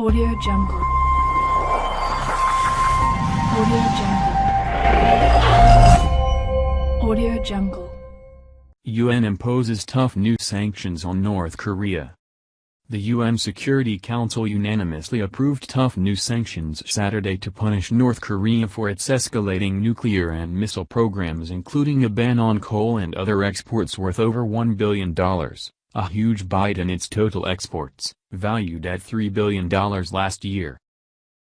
Audio Jungle. Audio Jungle. Audio Jungle. UN imposes tough new sanctions on North Korea. The UN Security Council unanimously approved tough new sanctions Saturday to punish North Korea for its escalating nuclear and missile programs including a ban on coal and other exports worth over $1 billion, a huge bite in its total exports, valued at $3 billion last year.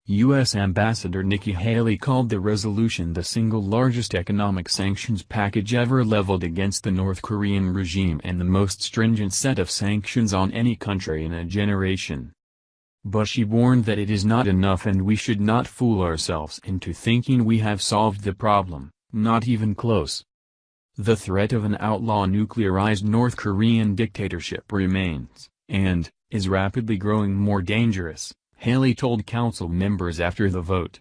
U.S. Ambassador Nikki Haley called the resolution the single largest economic sanctions package ever leveled against the North Korean regime and the most stringent set of sanctions on any country in a generation. But she warned that it is not enough and we should not fool ourselves into thinking we have solved the problem, not even close. The threat of an outlaw nuclearized North Korean dictatorship remains, and, is rapidly growing more dangerous. Haley told council members after the vote.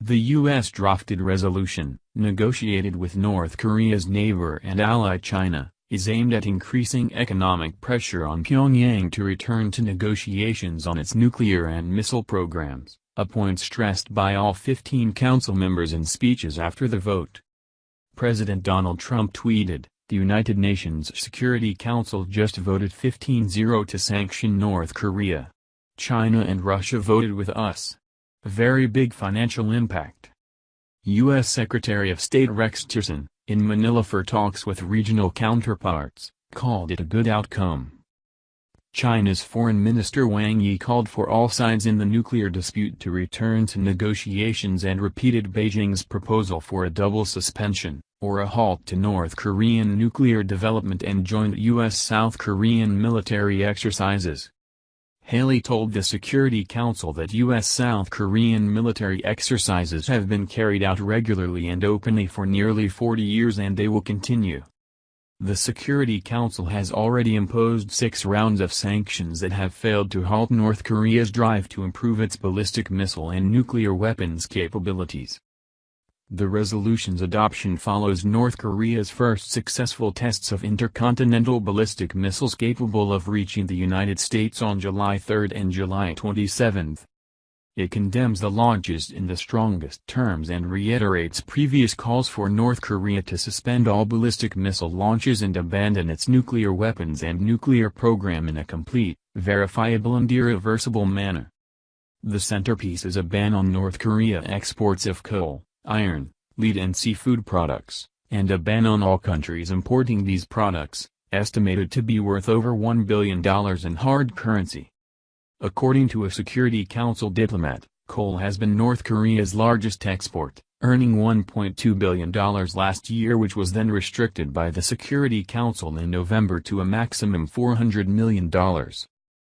The U.S. drafted resolution, negotiated with North Korea's neighbor and ally China, is aimed at increasing economic pressure on Pyongyang to return to negotiations on its nuclear and missile programs, a point stressed by all 15 council members in speeches after the vote. President Donald Trump tweeted, the United Nations Security Council just voted 15-0 to sanction North Korea. China and Russia voted with us. Very big financial impact. U.S. Secretary of State Rex Tillerson, in Manila for talks with regional counterparts, called it a good outcome. China's Foreign Minister Wang Yi called for all sides in the nuclear dispute to return to negotiations and repeated Beijing's proposal for a double suspension, or a halt to North Korean nuclear development and joint U.S.-South Korean military exercises. Haley told the Security Council that U.S.-South Korean military exercises have been carried out regularly and openly for nearly 40 years and they will continue. The Security Council has already imposed six rounds of sanctions that have failed to halt North Korea's drive to improve its ballistic missile and nuclear weapons capabilities. The resolution's adoption follows North Korea's first successful tests of intercontinental ballistic missiles capable of reaching the United States on July 3 and July 27. It condemns the launches in the strongest terms and reiterates previous calls for North Korea to suspend all ballistic missile launches and abandon its nuclear weapons and nuclear program in a complete, verifiable and irreversible manner. The centerpiece is a ban on North Korea exports of coal iron, lead and seafood products, and a ban on all countries importing these products, estimated to be worth over $1 billion in hard currency. According to a Security Council diplomat, coal has been North Korea's largest export, earning $1.2 billion last year which was then restricted by the Security Council in November to a maximum $400 million.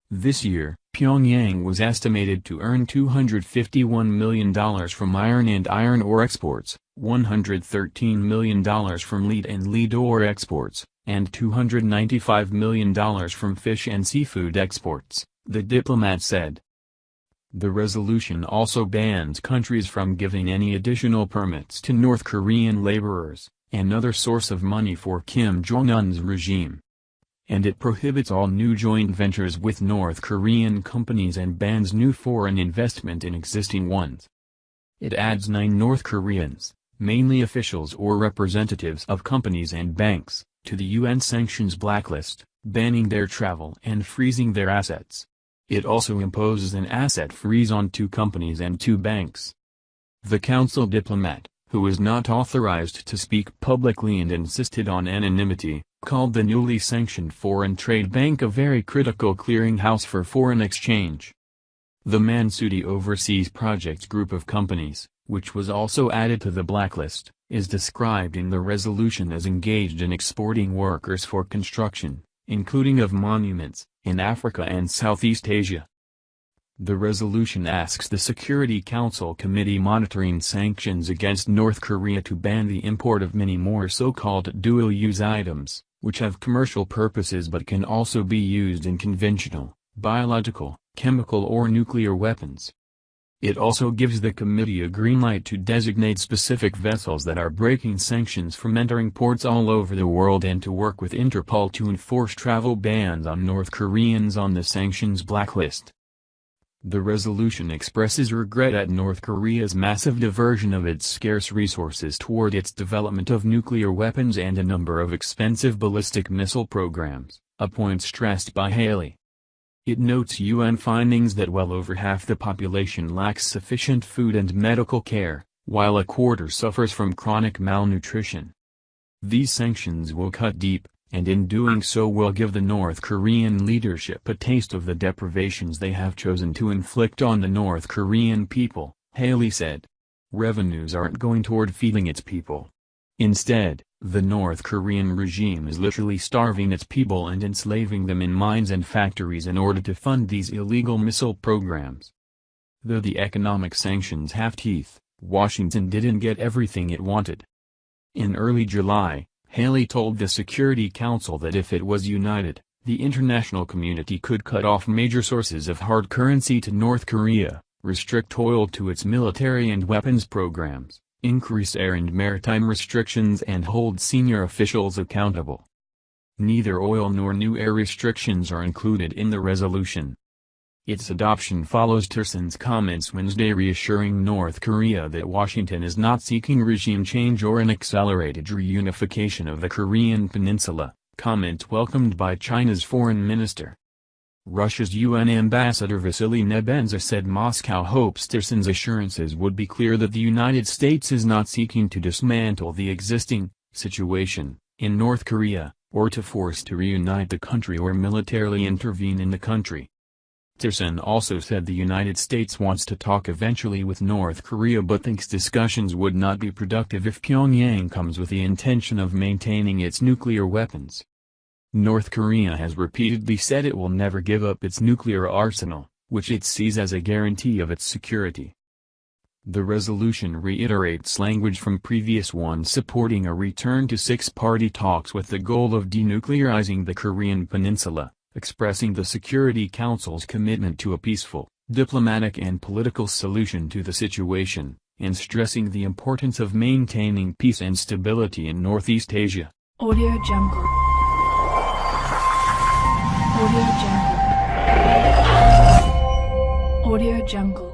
This year, Pyongyang was estimated to earn $251 million from iron and iron ore exports, $113 million from lead and lead ore exports, and $295 million from fish and seafood exports, the diplomat said. The resolution also bans countries from giving any additional permits to North Korean laborers, another source of money for Kim Jong-un's regime and it prohibits all new joint ventures with North Korean companies and bans new foreign investment in existing ones. It adds nine North Koreans, mainly officials or representatives of companies and banks, to the UN sanctions blacklist, banning their travel and freezing their assets. It also imposes an asset freeze on two companies and two banks. The council diplomat, who was not authorized to speak publicly and insisted on anonymity, called the newly sanctioned Foreign Trade Bank a very critical clearinghouse for foreign exchange. The Mansudae Overseas Projects group of companies, which was also added to the blacklist, is described in the resolution as engaged in exporting workers for construction, including of monuments, in Africa and Southeast Asia. The resolution asks the Security Council Committee monitoring sanctions against North Korea to ban the import of many more so-called dual-use items, which have commercial purposes but can also be used in conventional, biological, chemical or nuclear weapons. It also gives the committee a green light to designate specific vessels that are breaking sanctions from entering ports all over the world and to work with Interpol to enforce travel bans on North Koreans on the sanctions blacklist. The resolution expresses regret at North Korea's massive diversion of its scarce resources toward its development of nuclear weapons and a number of expensive ballistic missile programs, a point stressed by Haley. It notes UN findings that well over half the population lacks sufficient food and medical care, while a quarter suffers from chronic malnutrition. These sanctions will cut deep, and in doing so will give the North Korean leadership a taste of the deprivations they have chosen to inflict on the North Korean people, Haley said. Revenues aren't going toward feeding its people. Instead, the North Korean regime is literally starving its people and enslaving them in mines and factories in order to fund these illegal missile programs. Though the economic sanctions have teeth, Washington didn't get everything it wanted. In early July, Haley told the Security Council that if it was united, the international community could cut off major sources of hard currency to North Korea, restrict oil to its military and weapons programs, increase air and maritime restrictions and hold senior officials accountable. Neither oil nor new air restrictions are included in the resolution. Its adoption follows Tillerson's comments Wednesday reassuring North Korea that Washington is not seeking regime change or an accelerated reunification of the Korean peninsula, comment welcomed by China's foreign minister. Russia's UN ambassador Vasily Nebenzia said Moscow hopes Tillerson's assurances would be clear that the United States is not seeking to dismantle the existing situation in North Korea, or to force to reunite the country or militarily intervene in the country. Tillerson also said the United States wants to talk eventually with North Korea but thinks discussions would not be productive if Pyongyang comes with the intention of maintaining its nuclear weapons. North Korea has repeatedly said it will never give up its nuclear arsenal, which it sees as a guarantee of its security. The resolution reiterates language from previous ones supporting a return to six-party talks with the goal of denuclearizing the Korean peninsula expressing the Security Council's commitment to a peaceful, diplomatic and political solution to the situation, and stressing the importance of maintaining peace and stability in Northeast Asia. Audio Jungle. Audio Jungle. Audio Jungle.